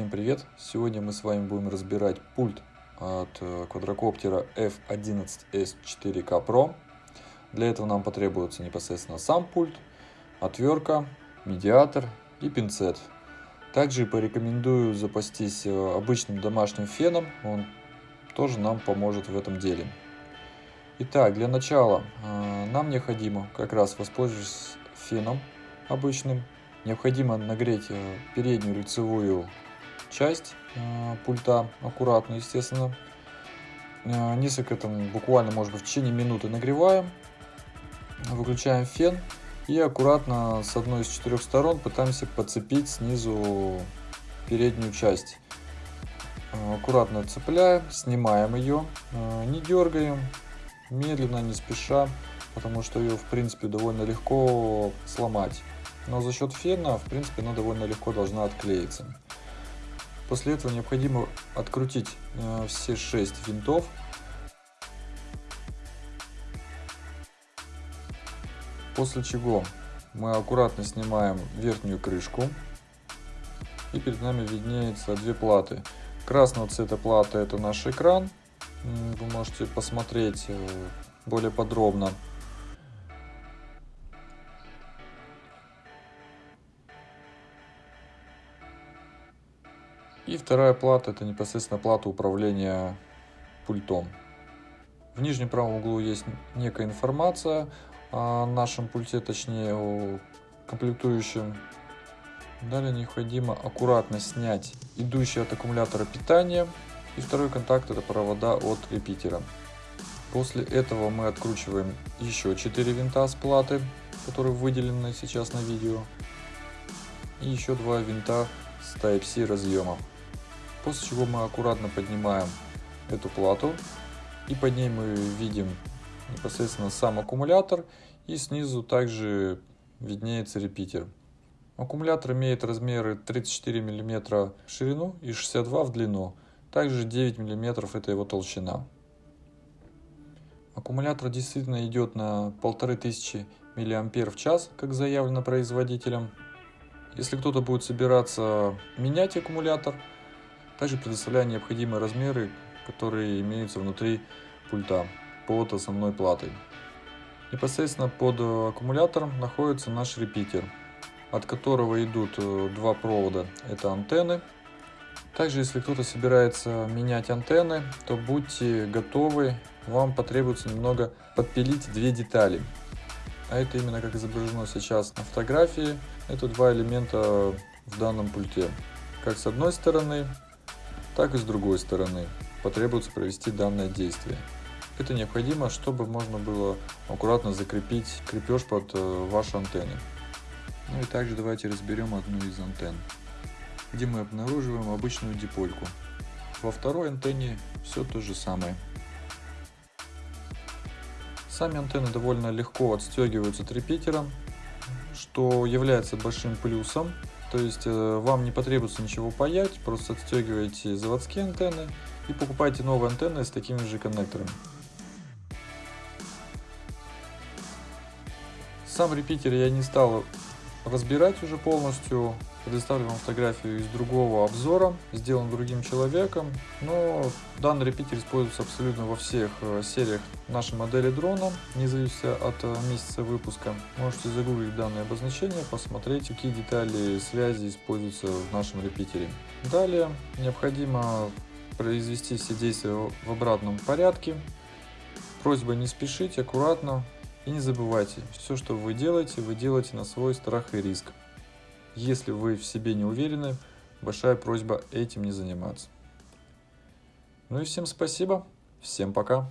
Всем привет! Сегодня мы с вами будем разбирать пульт от э, квадрокоптера F11S4K Pro. Для этого нам потребуется непосредственно сам пульт, отвертка, медиатор и пинцет. Также порекомендую запастись э, обычным домашним феном, он тоже нам поможет в этом деле. Итак, для начала э, нам необходимо, как раз воспользоваться феном обычным, необходимо нагреть переднюю лицевую часть пульта, аккуратно, естественно. Несколько там, буквально, может быть, в течение минуты нагреваем, выключаем фен и аккуратно с одной из четырех сторон пытаемся подцепить снизу переднюю часть. Э, аккуратно цепляем, снимаем ее, э, не дергаем, медленно, не спеша, потому что ее в принципе довольно легко сломать. Но за счет фена, в принципе, она довольно легко должна отклеиться. После этого необходимо открутить э, все 6 винтов После чего мы аккуратно снимаем верхнюю крышку. И перед нами виднеется две платы. Красного цвета плата это наш экран. Вы можете посмотреть э, более подробно. И вторая плата это непосредственно плата управления пультом. В нижнем правом углу есть некая информация о нашем пульте, точнее о комплектующем. Далее необходимо аккуратно снять идущий от аккумулятора питание. И второй контакт это провода от репитера. После этого мы откручиваем еще 4 винта с платы, которые выделены сейчас на видео. И еще два винта с Type-C разъема. После чего мы аккуратно поднимаем эту плату. И под ней мы видим непосредственно сам аккумулятор и снизу также виднеется репитер. Аккумулятор имеет размеры 34 мм в ширину и 62 в длину, также 9 мм это его толщина. Аккумулятор действительно идет на 1500 мАч, как заявлено производителем. Если кто-то будет собираться менять аккумулятор, также предоставляю необходимые размеры, которые имеются внутри пульта под основной платой. Непосредственно под аккумулятором находится наш репитер, от которого идут э, два провода, это антенны. Также, если кто-то собирается менять антенны, то будьте готовы, вам потребуется немного подпилить две детали. А это именно как изображено сейчас на фотографии, это два элемента в данном пульте. Как с одной стороны, так и с другой стороны потребуется провести данное действие. Это необходимо, чтобы можно было аккуратно закрепить крепеж под э, ваши антенны. Ну и также давайте разберем одну из антенн, где мы обнаруживаем обычную дипольку. Во второй антенне все то же самое. Сами антенны довольно легко отстегиваются трепетером, что является большим плюсом. То есть э, вам не потребуется ничего паять, просто отстегиваете заводские антенны и покупаете новые антенны с такими же коннекторами. Сам репитер я не стал разбирать уже полностью. Предоставлю вам фотографию из другого обзора, сделан другим человеком. Но данный репитер используется абсолютно во всех э, сериях нашей модели дрона, не зависит от э, месяца выпуска. Можете загуглить данное обозначение, посмотреть, какие детали связи используются в нашем репитере. Далее необходимо произвести все действия в обратном порядке. Просьба не спешить, аккуратно, и не забывайте, все, что вы делаете, вы делаете на свой страх и риск. Если вы в себе не уверены, большая просьба этим не заниматься. Ну и всем спасибо, всем пока.